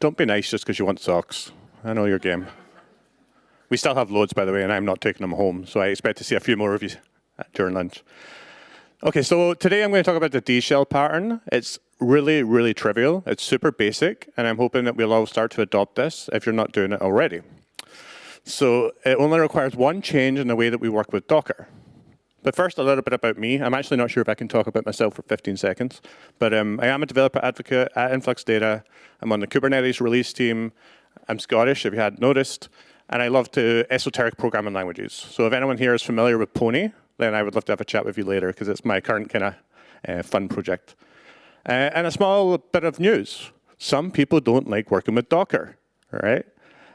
don't be nice just because you want socks. I know your game. We still have loads, by the way, and I'm not taking them home, so I expect to see a few more of you during lunch. Okay, so today I'm going to talk about the D shell pattern. It's really, really trivial. It's super basic, and I'm hoping that we'll all start to adopt this if you're not doing it already. So it only requires one change in the way that we work with Docker. But first, a little bit about me. I'm actually not sure if I can talk about myself for 15 seconds, but um, I am a developer advocate at Influx Data. I'm on the Kubernetes release team. I'm Scottish, if you hadn't noticed, and I love to esoteric programming languages. So if anyone here is familiar with Pony, then I would love to have a chat with you later because it's my current kind of uh, fun project. Uh, and a small bit of news. Some people don't like working with Docker, right?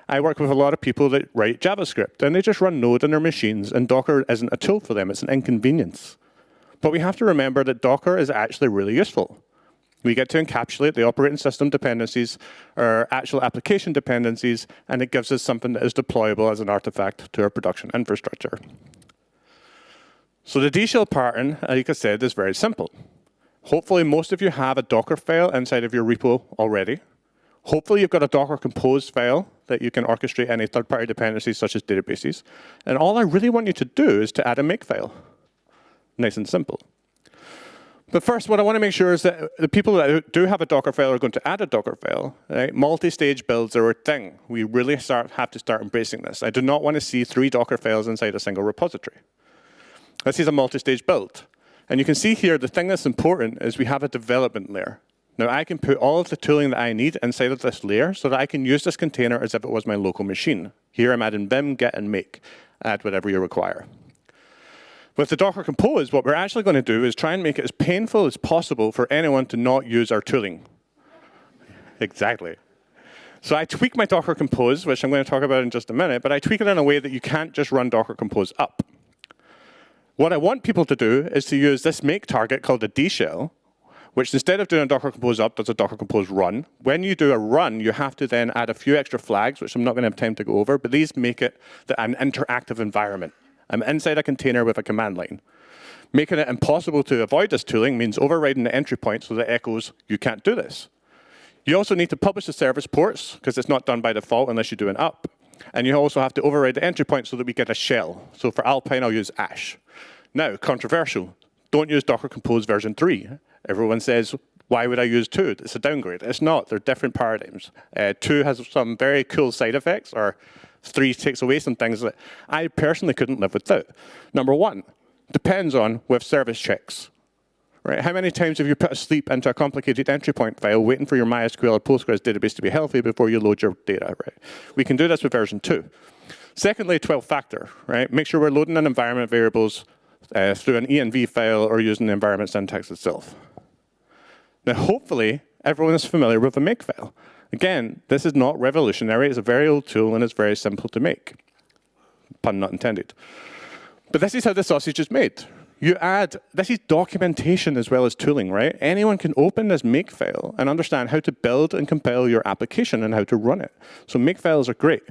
I work with a lot of people that write JavaScript, and they just run Node on their machines, and Docker isn't a tool for them. It's an inconvenience. But we have to remember that Docker is actually really useful. We get to encapsulate the operating system dependencies or actual application dependencies, and it gives us something that is deployable as an artifact to our production infrastructure. So the D shell pattern, uh, like I said, is very simple. Hopefully, most of you have a Docker file inside of your repo already. Hopefully, you've got a Docker Compose file that you can orchestrate any third-party dependencies such as databases. And all I really want you to do is to add a makefile. Nice and simple. But first, what I want to make sure is that the people that do have a Docker file are going to add a Docker file. Right? Multi-stage builds are a thing. We really start, have to start embracing this. I do not want to see three Docker files inside a single repository. This is a multi-stage build. And you can see here, the thing that's important is we have a development layer. Now I can put all of the tooling that I need inside of this layer so that I can use this container as if it was my local machine. Here I'm adding vim, git, and make. Add whatever you require. With the Docker Compose, what we're actually going to do is try and make it as painful as possible for anyone to not use our tooling. Exactly. So I tweak my Docker Compose, which I'm going to talk about in just a minute, but I tweak it in a way that you can't just run Docker Compose up. What I want people to do is to use this make target called a D shell, which instead of doing a Docker Compose up, does a Docker Compose run. When you do a run, you have to then add a few extra flags, which I'm not going to have time to go over, but these make it an interactive environment. I'm inside a container with a command line. Making it impossible to avoid this tooling means overriding the entry point so that echoes, you can't do this. You also need to publish the service ports, because it's not done by default unless you do an up. And you also have to override the entry point so that we get a shell. So for Alpine, I'll use Ash. Now, controversial. Don't use Docker Compose version 3. Everyone says, why would I use 2? It's a downgrade. It's not. They're different paradigms. Uh, 2 has some very cool side effects, or 3 takes away some things that I personally couldn't live without. Number one, depends on with service checks. Right? How many times have you put a sleep into a complicated entry point file waiting for your MySQL or Postgres database to be healthy before you load your data? Right? We can do this with version 2. Secondly, 12 factor. Right? Make sure we're loading in environment variables uh, through an env file or using the environment syntax itself. Now, hopefully, everyone is familiar with a makefile. Again, this is not revolutionary. It's a very old tool, and it's very simple to make. Pun not intended. But this is how the sausage is made. You add, this is documentation as well as tooling, right? Anyone can open this makefile and understand how to build and compile your application and how to run it. So makefiles are great.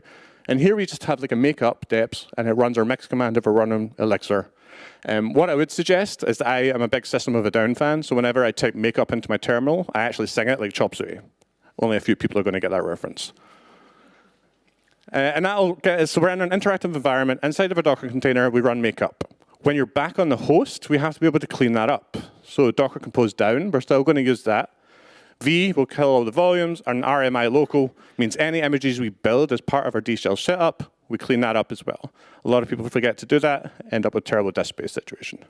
And here we just have like a makeup deps, and it runs our mix command if we're running Elixir. Um, what I would suggest is that I am a big System of a Down fan, so whenever I type makeup into my terminal, I actually sing it like Chop Suey. Only a few people are going to get that reference. Uh, and that'll get us, so we're in an interactive environment. Inside of a Docker container, we run makeup. When you're back on the host, we have to be able to clean that up. So Docker Compose down, we're still going to use that. V will kill all the volumes, and RMI local means any images we build as part of our D shell setup we clean that up as well. A lot of people forget to do that, end up with terrible disk space situation.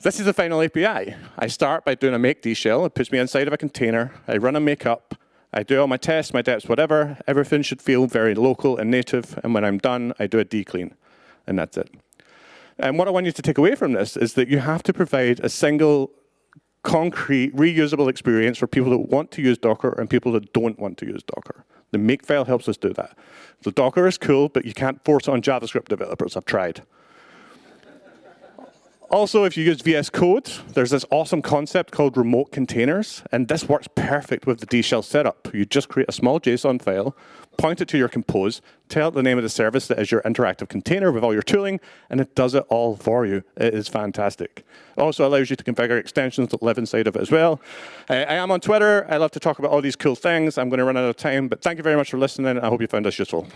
This is the final API. I start by doing a make D shell. It puts me inside of a container. I run a make up. I do all my tests, my deps, whatever. Everything should feel very local and native. And when I'm done, I do a declean. And that's it. And what I want you to take away from this is that you have to provide a single concrete, reusable experience for people that want to use Docker and people that don't want to use Docker. The Makefile helps us do that. The Docker is cool, but you can't force it on JavaScript developers. I've tried. Also, if you use VS Code, there's this awesome concept called remote containers, and this works perfect with the D shell setup. You just create a small JSON file, point it to your compose, tell it the name of the service that is your interactive container with all your tooling, and it does it all for you. It is fantastic. It also allows you to configure extensions that live inside of it as well. Uh, I am on Twitter. I love to talk about all these cool things. I'm going to run out of time, but thank you very much for listening. I hope you found this useful.